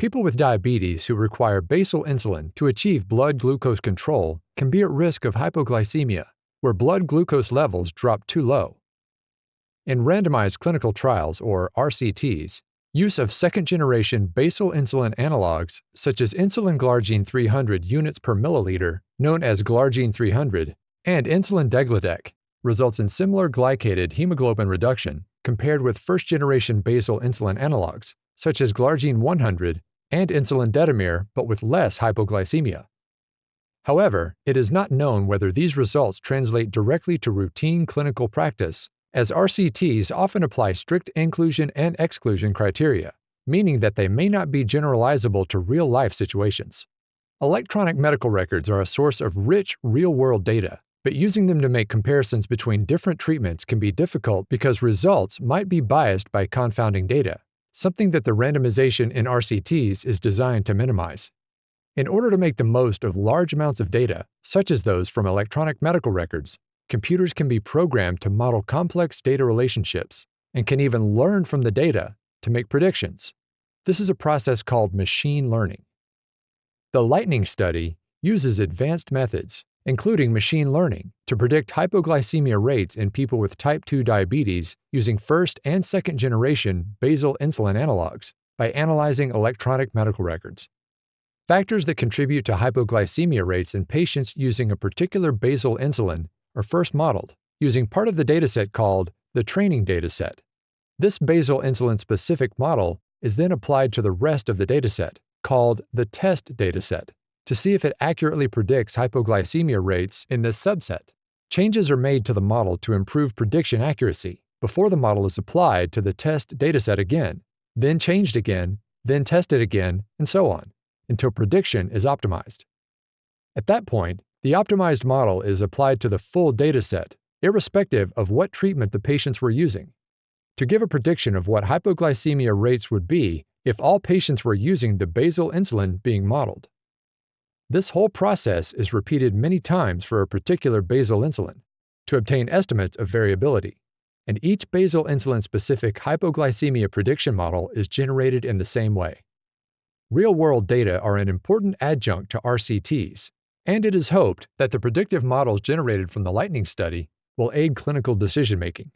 People with diabetes who require basal insulin to achieve blood glucose control can be at risk of hypoglycemia, where blood glucose levels drop too low. In randomized clinical trials, or RCTs, use of second generation basal insulin analogs, such as insulin glargine 300 units per milliliter, known as glargine 300, and insulin degludec, results in similar glycated hemoglobin reduction compared with first generation basal insulin analogs, such as glargine 100 and insulin detemir, but with less hypoglycemia. However, it is not known whether these results translate directly to routine clinical practice, as RCTs often apply strict inclusion and exclusion criteria, meaning that they may not be generalizable to real life situations. Electronic medical records are a source of rich real world data, but using them to make comparisons between different treatments can be difficult because results might be biased by confounding data, something that the randomization in RCTs is designed to minimize. In order to make the most of large amounts of data, such as those from electronic medical records, computers can be programmed to model complex data relationships and can even learn from the data to make predictions. This is a process called machine learning. The Lightning study uses advanced methods, including machine learning, to predict hypoglycemia rates in people with type 2 diabetes using first and second generation basal insulin analogs by analyzing electronic medical records. Factors that contribute to hypoglycemia rates in patients using a particular basal insulin are first modeled using part of the dataset called the training dataset. This basal insulin specific model is then applied to the rest of the dataset, called the test dataset, to see if it accurately predicts hypoglycemia rates in this subset. Changes are made to the model to improve prediction accuracy before the model is applied to the test dataset again, then changed again, then tested again, and so on until prediction is optimized. At that point, the optimized model is applied to the full dataset, irrespective of what treatment the patients were using, to give a prediction of what hypoglycemia rates would be if all patients were using the basal insulin being modeled. This whole process is repeated many times for a particular basal insulin to obtain estimates of variability, and each basal insulin specific hypoglycemia prediction model is generated in the same way. Real world data are an important adjunct to RCTs, and it is hoped that the predictive models generated from the Lightning study will aid clinical decision making.